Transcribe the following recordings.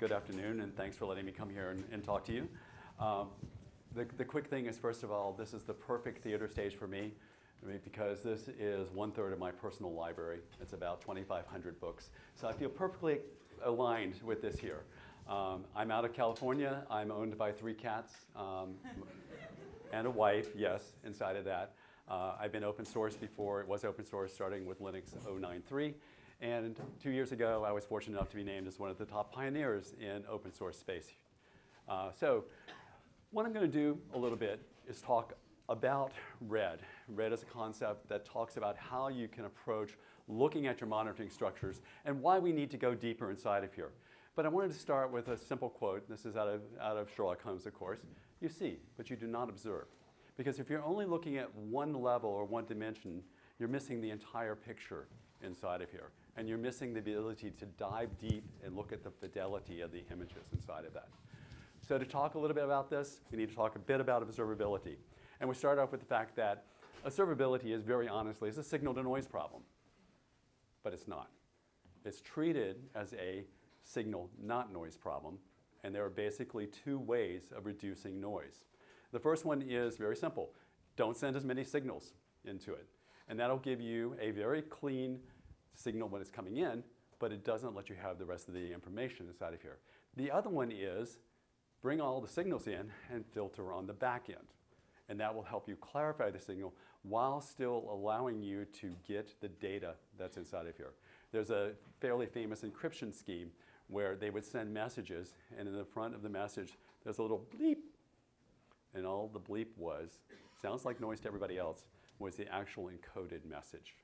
good afternoon, and thanks for letting me come here and, and talk to you. Um, the, the quick thing is, first of all, this is the perfect theater stage for me because this is one third of my personal library. It's about 2,500 books. So I feel perfectly aligned with this here. Um, I'm out of California. I'm owned by three cats um, and a wife, yes, inside of that. Uh, I've been open source before. It was open source starting with Linux 093. And two years ago, I was fortunate enough to be named as one of the top pioneers in open source space. Uh, so what I'm going to do a little bit is talk about RED. RED is a concept that talks about how you can approach looking at your monitoring structures and why we need to go deeper inside of here. But I wanted to start with a simple quote. This is out of, out of Sherlock Holmes, of course. You see, but you do not observe. Because if you're only looking at one level or one dimension, you're missing the entire picture inside of here. And you're missing the ability to dive deep and look at the fidelity of the images inside of that. So to talk a little bit about this, we need to talk a bit about observability. And we start off with the fact that observability is very honestly is a signal to noise problem. But it's not. It's treated as a signal not noise problem. And there are basically two ways of reducing noise. The first one is very simple. Don't send as many signals into it. And that'll give you a very clean signal when it's coming in, but it doesn't let you have the rest of the information inside of here. The other one is bring all the signals in and filter on the back end. And that will help you clarify the signal while still allowing you to get the data that's inside of here. There's a fairly famous encryption scheme where they would send messages and in the front of the message there's a little bleep and all the bleep was, sounds like noise to everybody else, was the actual encoded message.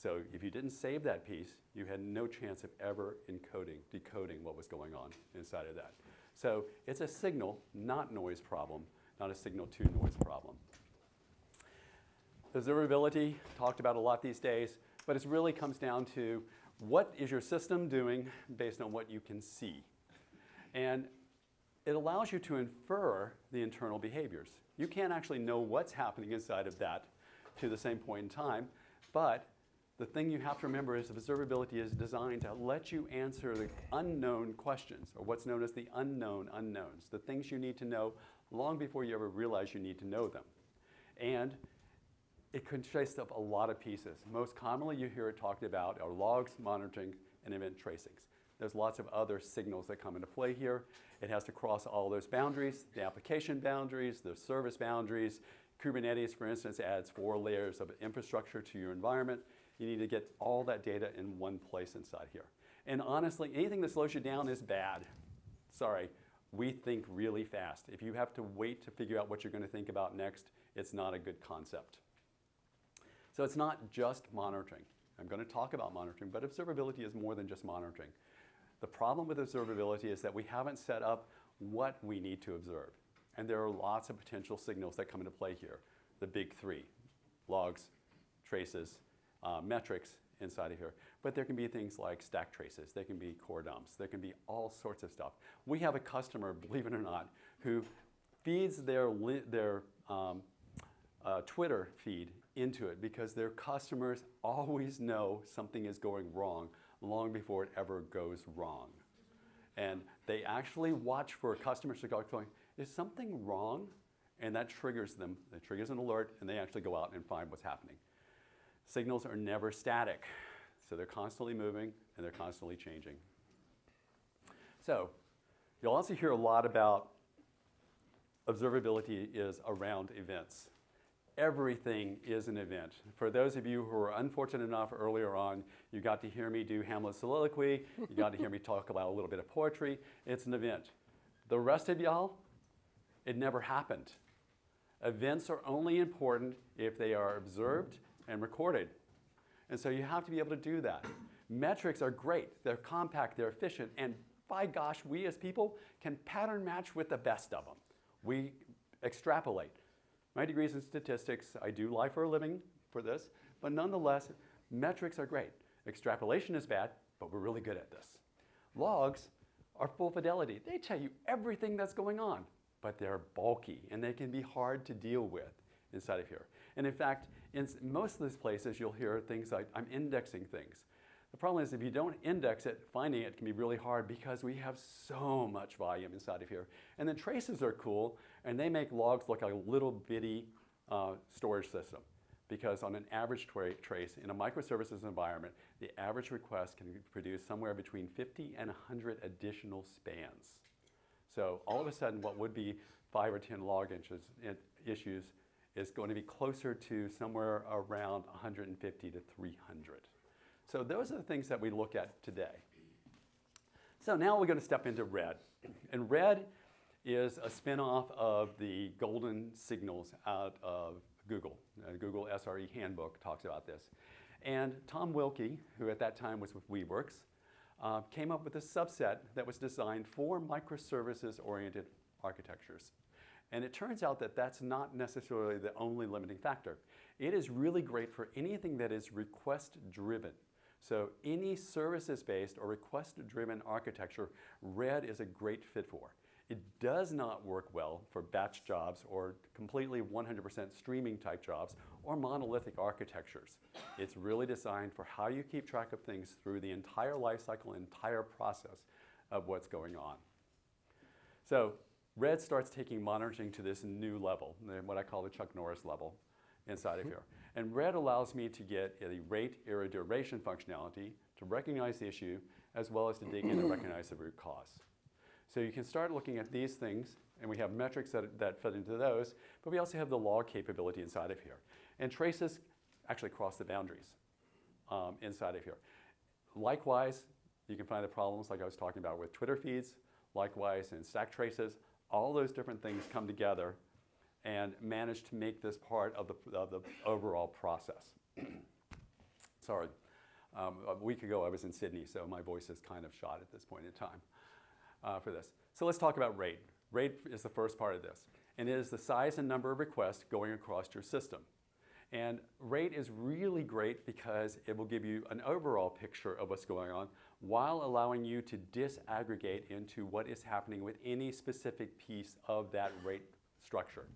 So if you didn't save that piece, you had no chance of ever encoding, decoding what was going on inside of that. So it's a signal, not noise problem, not a signal to noise problem. Observability, talked about a lot these days, but it really comes down to what is your system doing based on what you can see. And it allows you to infer the internal behaviors. You can't actually know what's happening inside of that to the same point in time, but the thing you have to remember is observability is designed to let you answer the unknown questions, or what's known as the unknown unknowns, the things you need to know long before you ever realize you need to know them. And it consists of a lot of pieces. Most commonly you hear it talked about are logs, monitoring, and event tracings. There's lots of other signals that come into play here. It has to cross all those boundaries, the application boundaries, the service boundaries. Kubernetes, for instance, adds four layers of infrastructure to your environment. You need to get all that data in one place inside here. And honestly, anything that slows you down is bad. Sorry, we think really fast. If you have to wait to figure out what you're going to think about next, it's not a good concept. So it's not just monitoring. I'm going to talk about monitoring, but observability is more than just monitoring. The problem with observability is that we haven't set up what we need to observe. And there are lots of potential signals that come into play here. The big three, logs, traces, uh, metrics inside of here. But there can be things like stack traces, there can be core dumps, there can be all sorts of stuff. We have a customer, believe it or not, who feeds their, their um, uh, Twitter feed into it because their customers always know something is going wrong long before it ever goes wrong. And they actually watch for customers to go going, is something wrong? And that triggers them, it triggers an alert, and they actually go out and find what's happening. Signals are never static. So they're constantly moving and they're constantly changing. So you'll also hear a lot about observability is around events. Everything is an event. For those of you who were unfortunate enough earlier on, you got to hear me do Hamlet's soliloquy, you got to hear me talk about a little bit of poetry. It's an event. The rest of y'all, it never happened. Events are only important if they are observed and recorded. And so you have to be able to do that. Metrics are great. They're compact, they're efficient, and by gosh, we as people can pattern match with the best of them. We extrapolate. My degrees in statistics, I do lie for a living for this, but nonetheless, metrics are great. Extrapolation is bad, but we're really good at this. Logs are full fidelity. They tell you everything that's going on, but they're bulky and they can be hard to deal with inside of here. And in fact, in most of these places, you'll hear things like, I'm indexing things. The problem is if you don't index it, finding it can be really hard because we have so much volume inside of here. And then traces are cool, and they make logs look like a little bitty uh, storage system. Because on an average tra trace in a microservices environment, the average request can produce somewhere between 50 and 100 additional spans. So all of a sudden, what would be five or 10 log inches, issues is going to be closer to somewhere around 150 to 300. So those are the things that we look at today. So now we're going to step into RED. And RED is a spinoff of the golden signals out of Google. Uh, Google SRE handbook talks about this. And Tom Wilkie, who at that time was with Weaveworks, uh, came up with a subset that was designed for microservices-oriented architectures. And it turns out that that's not necessarily the only limiting factor. It is really great for anything that is request-driven. So any services-based or request-driven architecture, RED is a great fit for. It does not work well for batch jobs or completely 100% streaming type jobs or monolithic architectures. It's really designed for how you keep track of things through the entire lifecycle, entire process of what's going on. So Red starts taking monitoring to this new level, what I call the Chuck Norris level inside of here. And red allows me to get a rate error duration functionality to recognize the issue as well as to dig in and recognize the root cause. So you can start looking at these things and we have metrics that, that fit into those, but we also have the log capability inside of here. And traces actually cross the boundaries um, inside of here. Likewise, you can find the problems like I was talking about with Twitter feeds, likewise in stack traces, all those different things come together and manage to make this part of the, of the overall process. Sorry. Um, a week ago I was in Sydney, so my voice is kind of shot at this point in time uh, for this. So let's talk about rate. Rate is the first part of this, and it is the size and number of requests going across your system. And rate is really great because it will give you an overall picture of what's going on while allowing you to disaggregate into what is happening with any specific piece of that rate structure.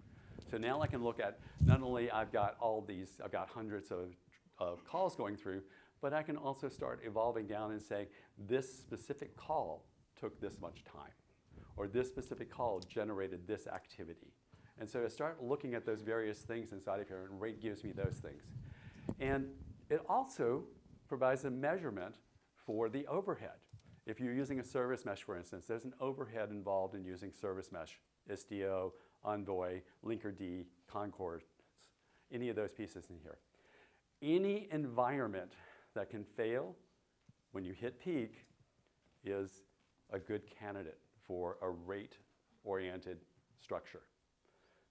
So now I can look at not only I've got all these, I've got hundreds of, of calls going through, but I can also start evolving down and say this specific call took this much time, or this specific call generated this activity. And so I start looking at those various things inside of here, and rate gives me those things. And it also provides a measurement for the overhead. If you're using a service mesh, for instance, there's an overhead involved in using service mesh, Istio, Envoy, Linkerd, Concord, any of those pieces in here. Any environment that can fail when you hit peak is a good candidate for a rate-oriented structure.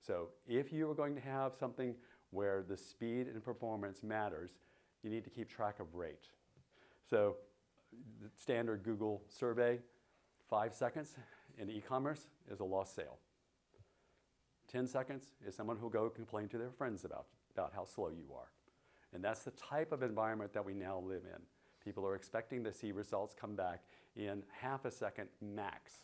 So if you are going to have something where the speed and performance matters, you need to keep track of rate. So the standard Google survey, five seconds in e-commerce is a lost sale. 10 seconds is someone who'll go complain to their friends about, about how slow you are. And that's the type of environment that we now live in. People are expecting to see results come back in half a second max.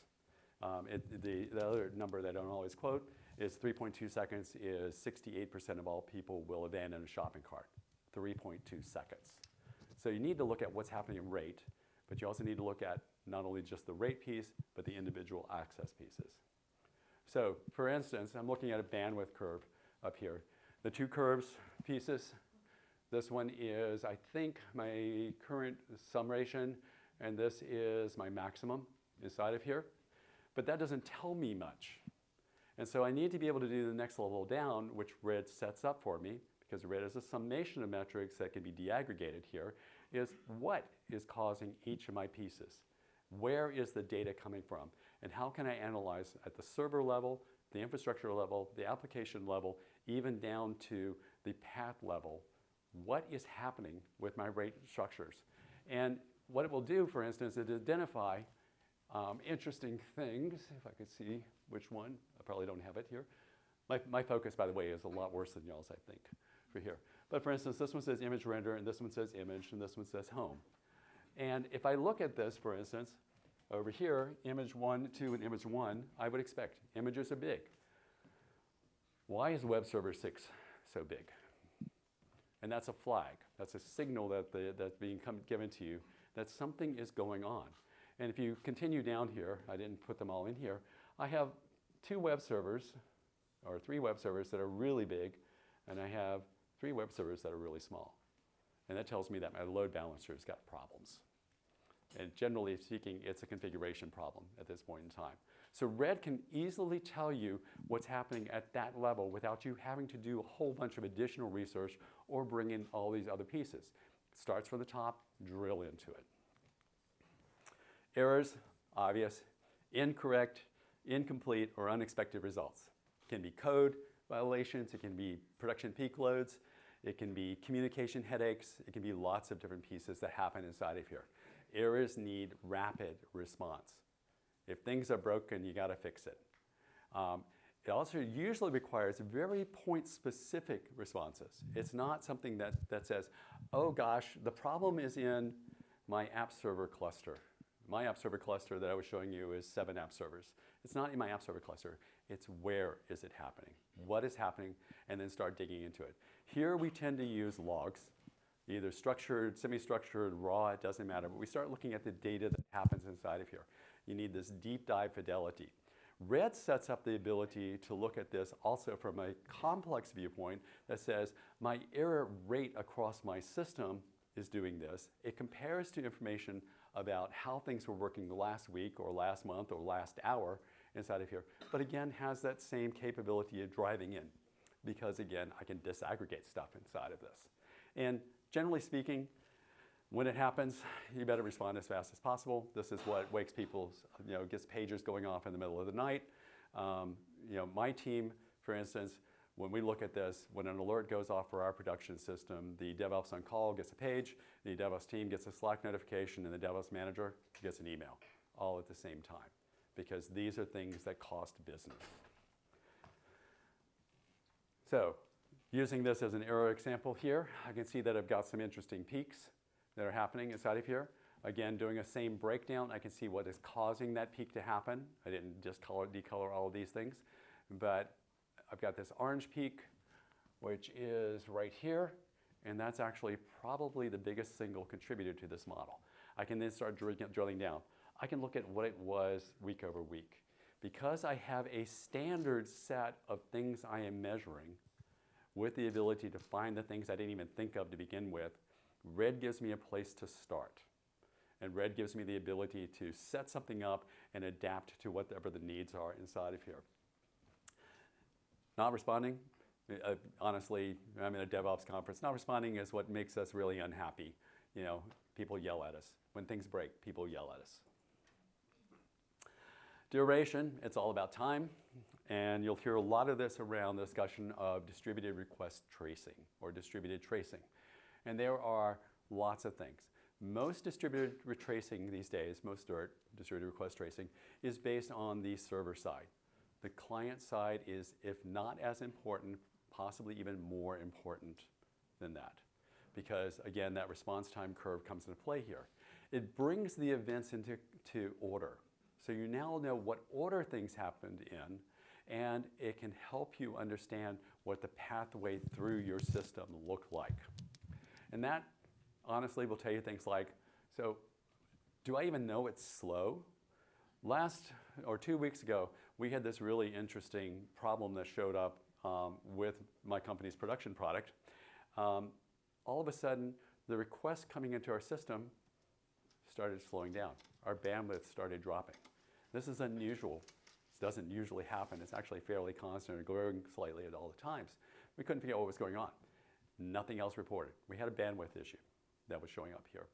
Um, it, the, the other number that I don't always quote is 3.2 seconds is 68% of all people will abandon a shopping cart. 3.2 seconds. So you need to look at what's happening in rate, but you also need to look at not only just the rate piece, but the individual access pieces. So for instance, I'm looking at a bandwidth curve up here. The two curves pieces, this one is, I think, my current summation, and this is my maximum inside of here. But that doesn't tell me much. And so I need to be able to do the next level down, which RED sets up for me, because RED is a summation of metrics that can be deaggregated here, is what is causing each of my pieces? Where is the data coming from? And how can I analyze at the server level, the infrastructure level, the application level, even down to the path level, what is happening with my rate structures? And what it will do, for instance, is identify um, interesting things, if I could see which one, probably don't have it here. My, my focus, by the way, is a lot worse than y'all's, I think, for here. But for instance, this one says image render, and this one says image, and this one says home. And if I look at this, for instance, over here, image one, two, and image one, I would expect images are big. Why is web server six so big? And that's a flag. That's a signal that the, that's being come, given to you that something is going on. And if you continue down here, I didn't put them all in here, I have two web servers, or three web servers that are really big, and I have three web servers that are really small. And that tells me that my load balancer has got problems. And generally speaking, it's a configuration problem at this point in time. So Red can easily tell you what's happening at that level without you having to do a whole bunch of additional research or bring in all these other pieces. It starts from the top, drill into it. Errors, obvious, incorrect, incomplete, or unexpected results. It can be code violations, it can be production peak loads, it can be communication headaches, it can be lots of different pieces that happen inside of here. Errors need rapid response. If things are broken, you got to fix it. Um, it also usually requires very point-specific responses. It's not something that, that says, oh gosh, the problem is in my app server cluster. My app server cluster that I was showing you is seven app servers. It's not in my app server cluster. It's where is it happening? What is happening? And then start digging into it. Here we tend to use logs, either structured, semi-structured, raw, it doesn't matter. But we start looking at the data that happens inside of here. You need this deep dive fidelity. Red sets up the ability to look at this also from a complex viewpoint that says my error rate across my system is doing this. It compares to information about how things were working last week or last month or last hour inside of here, but again has that same capability of driving in because again I can disaggregate stuff inside of this. And generally speaking, when it happens, you better respond as fast as possible. This is what wakes people, you know, gets pagers going off in the middle of the night. Um, you know, my team, for instance, when we look at this, when an alert goes off for our production system, the DevOps on call gets a page, the DevOps team gets a Slack notification, and the DevOps manager gets an email, all at the same time, because these are things that cost business. So, using this as an error example here, I can see that I've got some interesting peaks that are happening inside of here. Again, doing a same breakdown, I can see what is causing that peak to happen. I didn't just color, decolor all of these things, but I've got this orange peak, which is right here, and that's actually probably the biggest single contributor to this model. I can then start drilling down. I can look at what it was week over week. Because I have a standard set of things I am measuring with the ability to find the things I didn't even think of to begin with, red gives me a place to start. And red gives me the ability to set something up and adapt to whatever the needs are inside of here. Not responding, uh, honestly, I'm in a DevOps conference. Not responding is what makes us really unhappy. You know, people yell at us. When things break, people yell at us. Duration, it's all about time. And you'll hear a lot of this around the discussion of distributed request tracing or distributed tracing. And there are lots of things. Most distributed retracing these days, most distributed request tracing, is based on the server side. The client side is, if not as important, possibly even more important than that. Because again, that response time curve comes into play here. It brings the events into to order. So you now know what order things happened in, and it can help you understand what the pathway through your system looked like. And that honestly will tell you things like, so do I even know it's slow? Last or two weeks ago, we had this really interesting problem that showed up um, with my company's production product. Um, all of a sudden, the requests coming into our system started slowing down. Our bandwidth started dropping. This is unusual. This doesn't usually happen. It's actually fairly constant and growing slightly at all the times. We couldn't figure out what was going on. Nothing else reported. We had a bandwidth issue that was showing up here.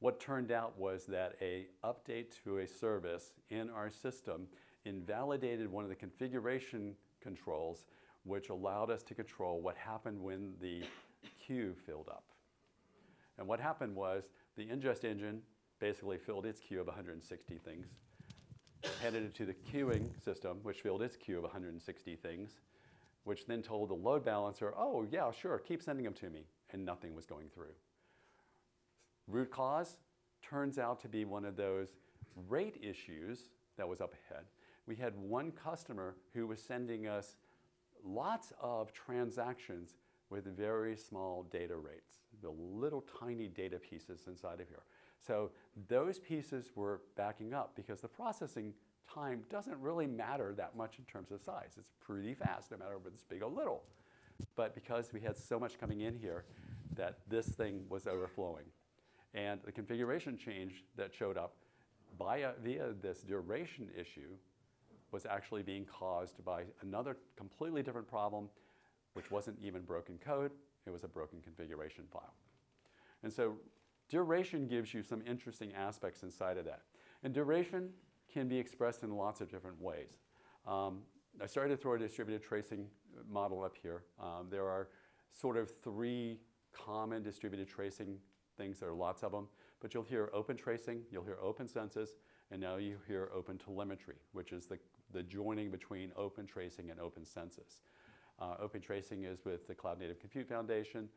What turned out was that a update to a service in our system invalidated one of the configuration controls which allowed us to control what happened when the queue filled up. And what happened was the ingest engine basically filled its queue of 160 things, handed it to the queuing system, which filled its queue of 160 things, which then told the load balancer, oh yeah, sure, keep sending them to me, and nothing was going through. Root cause turns out to be one of those rate issues that was up ahead. We had one customer who was sending us lots of transactions with very small data rates, the little tiny data pieces inside of here. So those pieces were backing up because the processing time doesn't really matter that much in terms of size. It's pretty fast no matter whether it's big or little. But because we had so much coming in here that this thing was overflowing. And the configuration change that showed up via, via this duration issue was actually being caused by another completely different problem, which wasn't even broken code, it was a broken configuration file. And so duration gives you some interesting aspects inside of that. And duration can be expressed in lots of different ways. Um, I started to throw a distributed tracing model up here. Um, there are sort of three common distributed tracing things. There are lots of them. But you'll hear open tracing, you'll hear open census, and now you hear open telemetry, which is the, the joining between open tracing and open census. Uh, open tracing is with the Cloud Native Compute Foundation.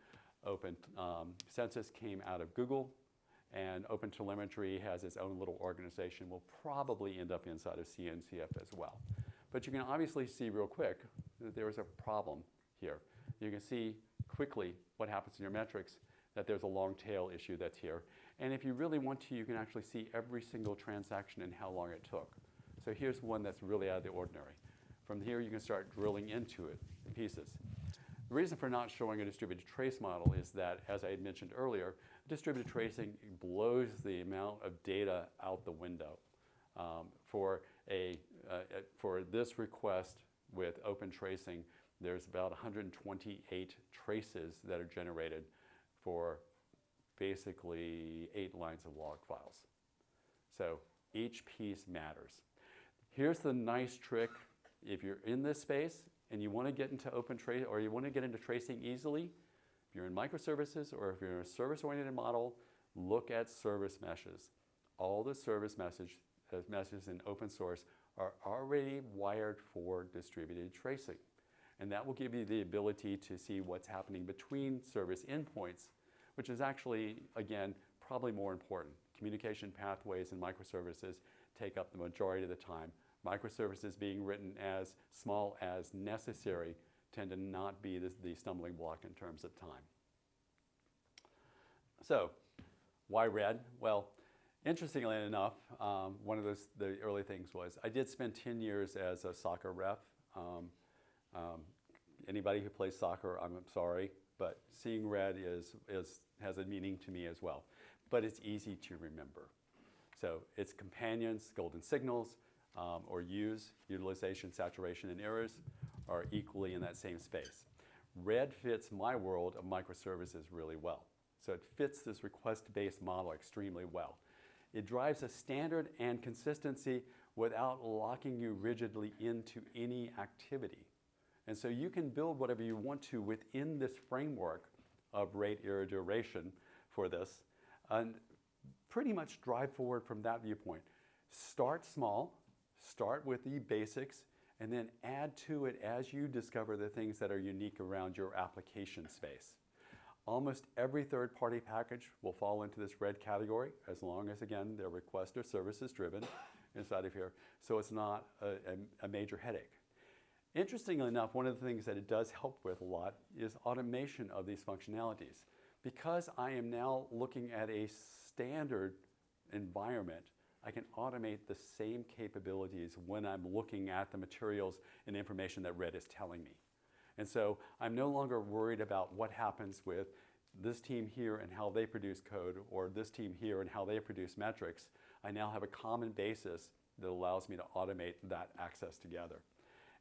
Open um, census came out of Google. And Open Telemetry has its own little organization, will probably end up inside of CNCF as well. But you can obviously see real quick that there is a problem here. You can see quickly what happens in your metrics, that there's a long tail issue that's here. And if you really want to, you can actually see every single transaction and how long it took. So here's one that's really out of the ordinary. From here, you can start drilling into it in pieces. The reason for not showing a distributed trace model is that, as I had mentioned earlier, distributed tracing blows the amount of data out the window. Um, for, a, uh, for this request with open tracing, there's about 128 traces that are generated for basically eight lines of log files. So each piece matters. Here's the nice trick. If you're in this space and you want to get into open trace or you want to get into tracing easily, if you're in microservices or if you're in a service-oriented model, look at service meshes. All the service message, uh, meshes in open source are already wired for distributed tracing. And that will give you the ability to see what's happening between service endpoints, which is actually, again, probably more important. Communication pathways and microservices take up the majority of the time. Microservices being written as small as necessary tend to not be the, the stumbling block in terms of time. So why red? Well, interestingly enough, um, one of those, the early things was I did spend 10 years as a soccer ref. Um, um, anybody who plays soccer, I'm sorry, but seeing red is, is, has a meaning to me as well. But it's easy to remember. So it's companions, golden signals, um, or use, utilization, saturation, and errors are equally in that same space. Red fits my world of microservices really well. So it fits this request-based model extremely well. It drives a standard and consistency without locking you rigidly into any activity. And so you can build whatever you want to within this framework of rate error duration for this and pretty much drive forward from that viewpoint. Start small, start with the basics, and then add to it as you discover the things that are unique around your application space. Almost every third-party package will fall into this red category as long as, again, their request or services driven inside of here, so it's not a, a major headache. Interestingly enough, one of the things that it does help with a lot is automation of these functionalities. Because I am now looking at a standard environment, I can automate the same capabilities when I'm looking at the materials and information that Red is telling me. And so I'm no longer worried about what happens with this team here and how they produce code or this team here and how they produce metrics. I now have a common basis that allows me to automate that access together.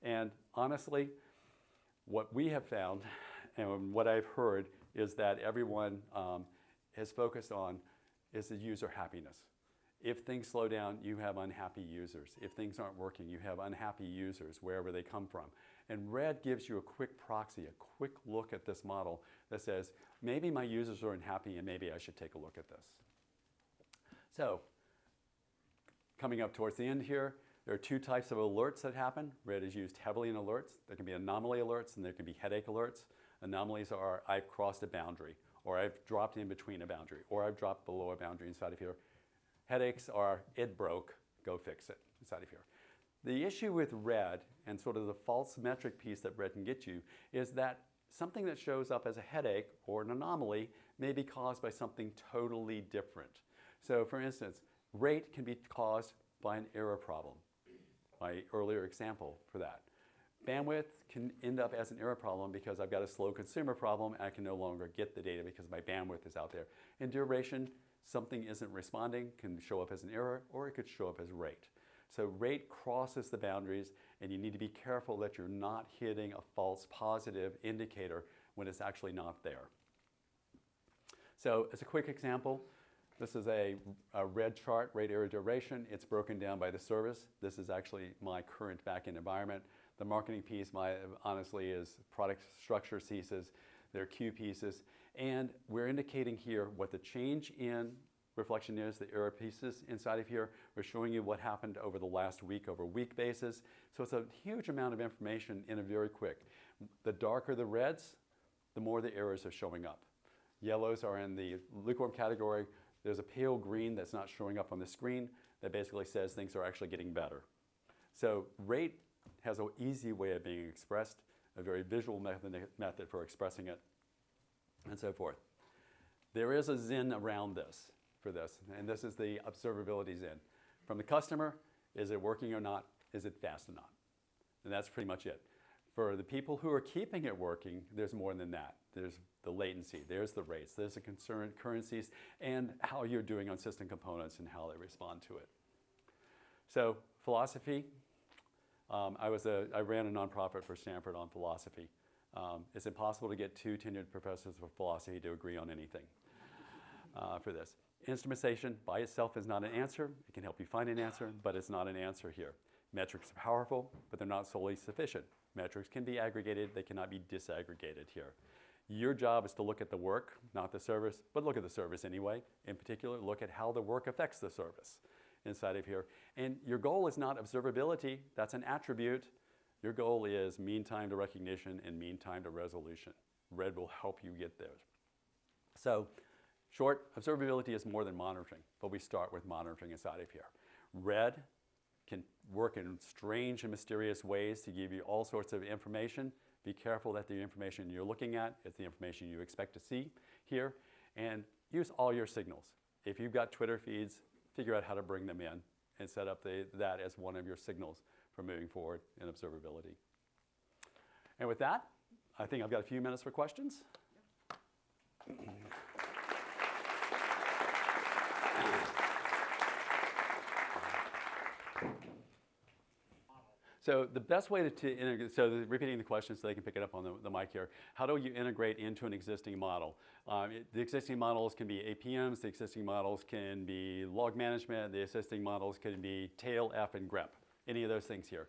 And honestly, what we have found and what I've heard is that everyone um, has focused on is the user happiness. If things slow down, you have unhappy users. If things aren't working, you have unhappy users wherever they come from. And red gives you a quick proxy, a quick look at this model that says, maybe my users are unhappy and maybe I should take a look at this. So, coming up towards the end here, there are two types of alerts that happen. Red is used heavily in alerts. There can be anomaly alerts and there can be headache alerts. Anomalies are I've crossed a boundary, or I've dropped in between a boundary, or I've dropped below a boundary inside of here. Headaches are, it broke, go fix it It's out of here. The issue with red and sort of the false metric piece that red can get you is that something that shows up as a headache or an anomaly may be caused by something totally different. So for instance, rate can be caused by an error problem. My earlier example for that. Bandwidth can end up as an error problem because I've got a slow consumer problem and I can no longer get the data because my bandwidth is out there. And duration, something isn't responding, can show up as an error or it could show up as rate. So rate crosses the boundaries and you need to be careful that you're not hitting a false positive indicator when it's actually not there. So as a quick example, this is a, a, red chart, rate error duration. It's broken down by the service. This is actually my current backend environment. The marketing piece, my, honestly, is product structure pieces. They're queue pieces. And we're indicating here what the change in reflection is, the error pieces inside of here. We're showing you what happened over the last week over week basis. So it's a huge amount of information in a very quick. The darker the reds, the more the errors are showing up. Yellows are in the lukewarm category. There's a pale green that's not showing up on the screen that basically says things are actually getting better. So rate has an easy way of being expressed, a very visual method, method for expressing it, and so forth. There is a Zen around this for this, and this is the observability Zen. From the customer, is it working or not? Is it fast or not? And that's pretty much it. For the people who are keeping it working, there's more than that. There's the latency, there's the rates, there's the concurrent currencies, and how you're doing on system components and how they respond to it. So philosophy, um, I, was a, I ran a nonprofit for Stanford on philosophy. Um, it's impossible to get two tenured professors of philosophy to agree on anything uh, for this. Instrumentation by itself is not an answer. It can help you find an answer, but it's not an answer here. Metrics are powerful, but they're not solely sufficient. Metrics can be aggregated, they cannot be disaggregated here. Your job is to look at the work, not the service, but look at the service anyway. In particular, look at how the work affects the service inside of here. And your goal is not observability, that's an attribute. Your goal is mean time to recognition and mean time to resolution. Red will help you get there. So short, observability is more than monitoring, but we start with monitoring inside of here. Red can work in strange and mysterious ways to give you all sorts of information. Be careful that the information you're looking at is the information you expect to see here, and use all your signals. If you've got Twitter feeds, figure out how to bring them in and set up the, that as one of your signals for moving forward in observability. And with that, I think I've got a few minutes for questions. So the best way to, to integrate, so the, repeating the question so they can pick it up on the, the mic here, how do you integrate into an existing model? Um, it, the existing models can be APMs, the existing models can be log management, the existing models can be tail, F, and grep, any of those things here.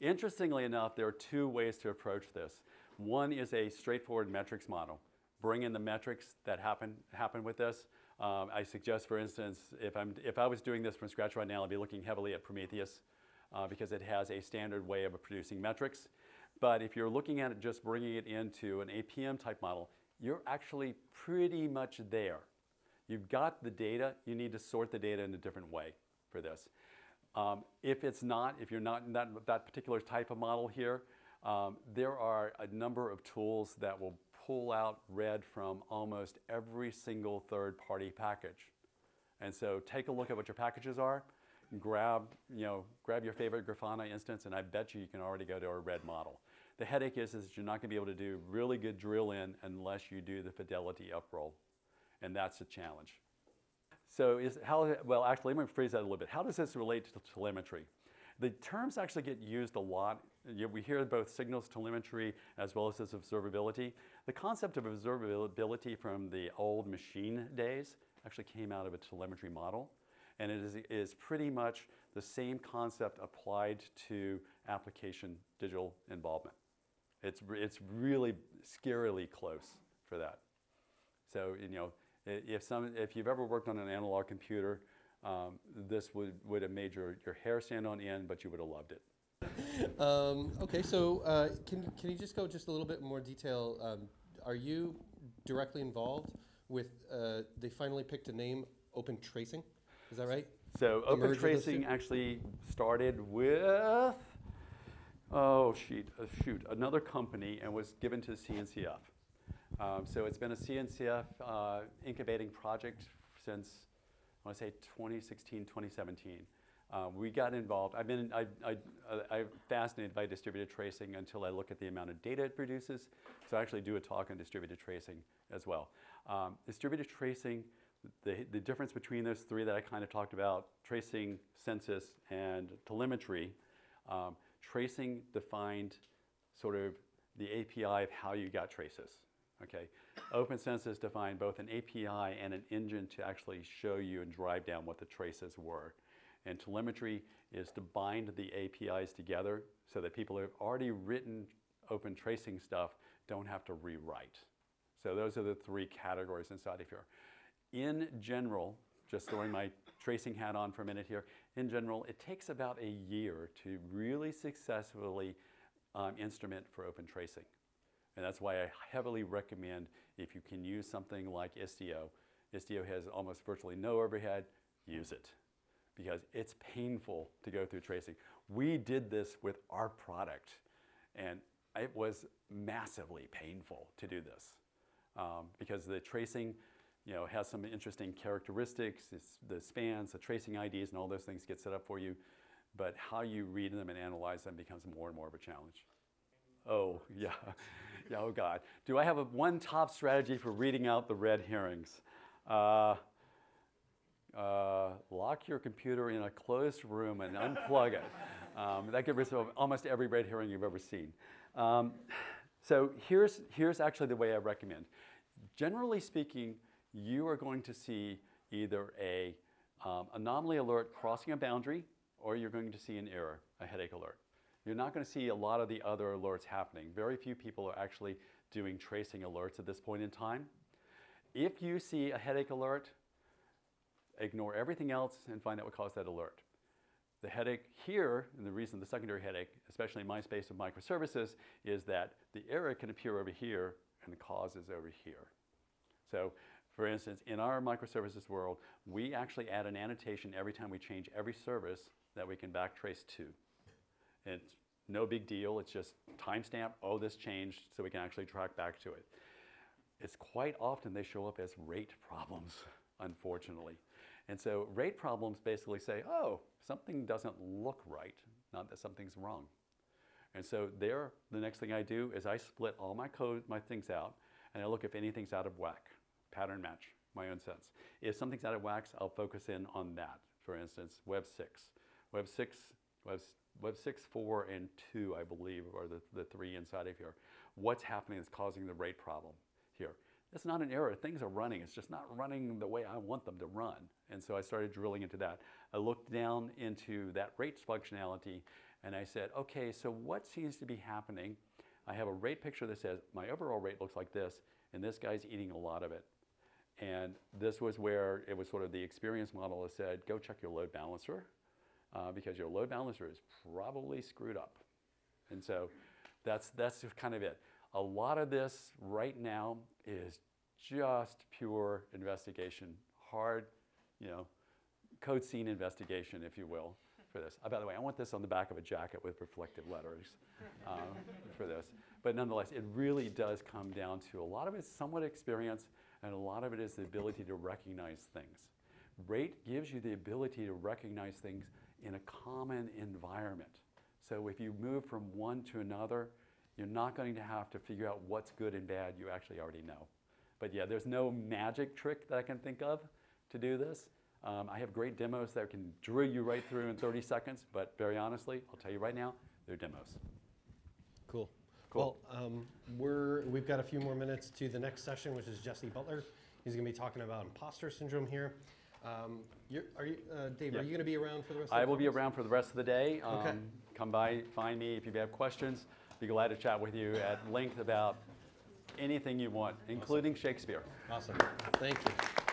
Interestingly enough, there are two ways to approach this. One is a straightforward metrics model. Bring in the metrics that happen, happen with this. Um, I suggest, for instance, if, I'm, if I was doing this from scratch right now, I'd be looking heavily at Prometheus uh, because it has a standard way of producing metrics. But if you're looking at it just bringing it into an APM type model, you're actually pretty much there. You've got the data, you need to sort the data in a different way for this. Um, if it's not, if you're not in that, that particular type of model here, um, there are a number of tools that will pull out red from almost every single third-party package. And so take a look at what your packages are, grab, you know, grab your favorite Grafana instance, and I bet you you can already go to a red model. The headache is, is you're not going to be able to do really good drill in unless you do the fidelity uproll, and that's a challenge. So is how, well, actually, let me phrase that a little bit. How does this relate to telemetry? The terms actually get used a lot. We hear both signals telemetry as well as this observability. The concept of observability from the old machine days actually came out of a telemetry model and it is, is pretty much the same concept applied to application digital involvement. It's, it's really scarily close for that. So, you know, if, some, if you've ever worked on an analog computer, um, this would, would have made your, your hair stand on end, but you would have loved it. Um, okay, so uh, can, can you just go just a little bit more detail? Um, are you directly involved with, uh, they finally picked a name, Open Tracing? Is that right? So open tracing actually started with, oh, shoot, uh, shoot, another company and was given to CNCF. Um, so it's been a CNCF uh, incubating project since, I want to say 2016, 2017. Uh, we got involved. I've been, I, I, I'm fascinated by distributed tracing until I look at the amount of data it produces. So I actually do a talk on distributed tracing as well. Um, distributed tracing, the, the difference between those three that I kind of talked about, tracing, census, and telemetry, um, tracing defined sort of the API of how you got traces. Okay, Open Census defined both an API and an engine to actually show you and drive down what the traces were. And telemetry is to bind the APIs together so that people who have already written open tracing stuff don't have to rewrite. So those are the three categories inside of here. In general, just throwing my tracing hat on for a minute here, in general, it takes about a year to really successfully um, instrument for open tracing. And that's why I heavily recommend if you can use something like Istio. Istio has almost virtually no overhead, use it because it's painful to go through tracing. We did this with our product and it was massively painful to do this um, because the tracing you know, has some interesting characteristics, it's the spans, the tracing IDs and all those things get set up for you, but how you read them and analyze them becomes more and more of a challenge. Oh, yeah. Yeah, oh God. Do I have a one top strategy for reading out the red herrings? Uh, uh, lock your computer in a closed room and unplug it. Um, that gets rid of almost every red herring you've ever seen. Um, so here's, here's actually the way I recommend. Generally speaking, you are going to see either a um, anomaly alert crossing a boundary or you're going to see an error, a headache alert. You're not going to see a lot of the other alerts happening. Very few people are actually doing tracing alerts at this point in time. If you see a headache alert, ignore everything else and find out what caused that alert. The headache here, and the reason the secondary headache, especially in my space of microservices, is that the error can appear over here and the cause is over here. So for instance, in our microservices world, we actually add an annotation every time we change every service that we can backtrace to. It's no big deal, it's just timestamp, oh, this changed, so we can actually track back to it. It's quite often they show up as rate problems, unfortunately. And so rate problems basically say, oh, something doesn't look right, not that something's wrong. And so there, the next thing I do is I split all my code, my things out, and I look if anything's out of whack, pattern match, my own sense. If something's out of whack, I'll focus in on that. For instance, Web 6. Web 6, Web, Web 6, 4, and 2, I believe, are the, the three inside of here. What's happening that's causing the rate problem here? It's not an error. Things are running. It's just not running the way I want them to run. And so I started drilling into that. I looked down into that rates functionality and I said, okay, so what seems to be happening? I have a rate picture that says my overall rate looks like this, and this guy's eating a lot of it. And this was where it was sort of the experience model that said, go check your load balancer uh, because your load balancer is probably screwed up. And so that's, that's kind of it. A lot of this right now is just pure investigation, hard, you know, code scene investigation, if you will, for this. Uh, by the way, I want this on the back of a jacket with reflective letters um, for this. But nonetheless, it really does come down to a lot of it's somewhat experience, and a lot of it is the ability to recognize things. Rate gives you the ability to recognize things in a common environment. So if you move from one to another, you're not going to have to figure out what's good and bad. You actually already know. But yeah, there's no magic trick that I can think of to do this. Um, I have great demos that can drill you right through in 30 seconds, but very honestly, I'll tell you right now, they're demos. Cool. Cool. Well, um, we're, we've got a few more minutes to the next session, which is Jesse Butler. He's going to be talking about imposter syndrome here. Um, you're, are you, uh, Dave, Yeah. are you going to be around for the rest of the day? I will be around for the rest of the day. Okay. Um, Come by, find me if you have questions. Be glad to chat with you at length about anything you want, including Shakespeare. Awesome. Thank you.